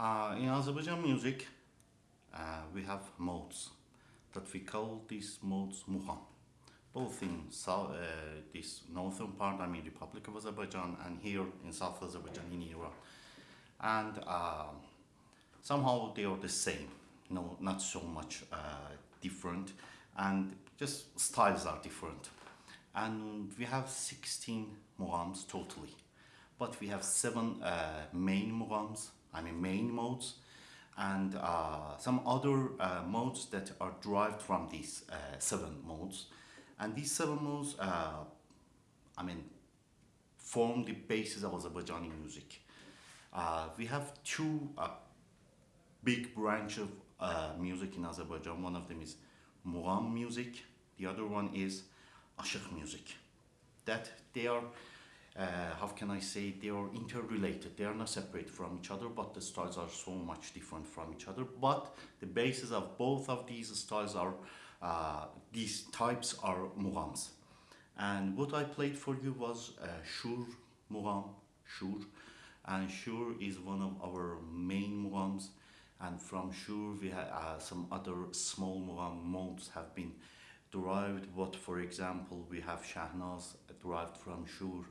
Uh, in Azerbaijan music, uh, we have modes that we call these modes mugham, both in south, uh, this northern part, I mean Republic of Azerbaijan, and here in South Azerbaijan in Iran. And uh, somehow they are the same, no, not so much uh, different, and just styles are different. And we have 16 mughams totally, but we have seven uh, main mughams I mean main modes and uh, some other uh, modes that are derived from these uh, seven modes and these seven modes uh, I mean form the basis of Azerbaijani music. Uh, we have two big branch of music in Azerbaijan. One of them is Mugham music, the other one is Ashik music. That they are uh, how can I say, they are interrelated. They are not separate from each other, but the styles are so much different from each other. But the basis of both of these styles are, uh, these types are mughams. And what I played for you was uh, Shur Mugham, Shur. And Shur is one of our main mughams. And from Shur, we have uh, some other small mugham modes have been derived. What, for example, we have Shahnaz derived from Shur,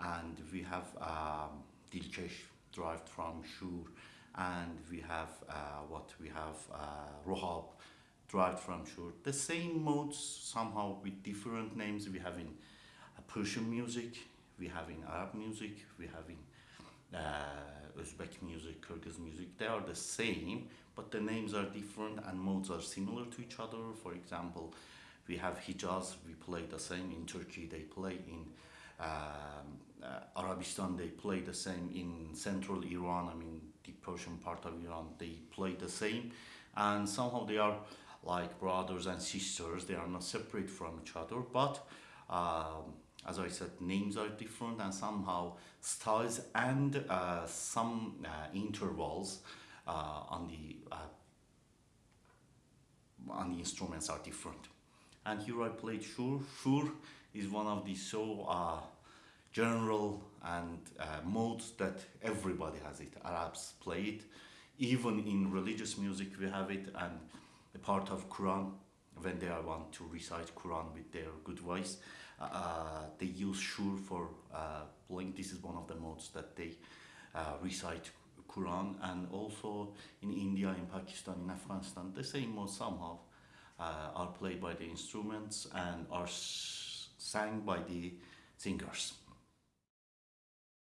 and we have um, Dilkesh derived from Shur, and we have uh, what we have uh, Rohab derived from Shur. The same modes somehow with different names. We have in uh, Persian music, we have in Arab music, we have in uh, Uzbek music, Kyrgyz music. They are the same, but the names are different and modes are similar to each other. For example, we have Hijaz, we play the same in Turkey, they play in uh, Arabistan, they play the same in central Iran, I mean the Persian part of Iran, they play the same, and somehow they are like brothers and sisters, they are not separate from each other, but um, as I said, names are different and somehow styles and uh, some uh, intervals uh, on the uh, on the instruments are different. And here I played Shur. Shur is one of the so uh, general and uh, modes that everybody has it. Arabs play it. Even in religious music we have it and a part of Quran when they want to recite Quran with their good voice. Uh, they use Shur for uh, playing. This is one of the modes that they uh, recite Quran and also in India, in Pakistan, in Afghanistan, the same modes somehow uh, are played by the instruments and are sang by the singers.